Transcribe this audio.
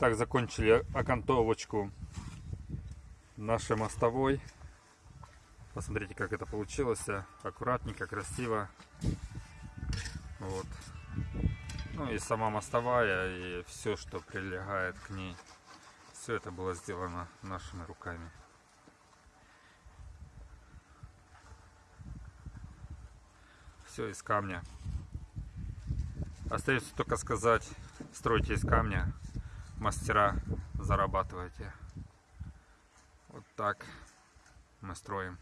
Итак, закончили окантовочку нашей мостовой. Посмотрите, как это получилось. Аккуратненько, красиво. Вот. Ну и сама мостовая, и все, что прилегает к ней. Все это было сделано нашими руками. Все из камня. Остается только сказать, стройте из камня, мастера, зарабатывайте. Вот так мы строим.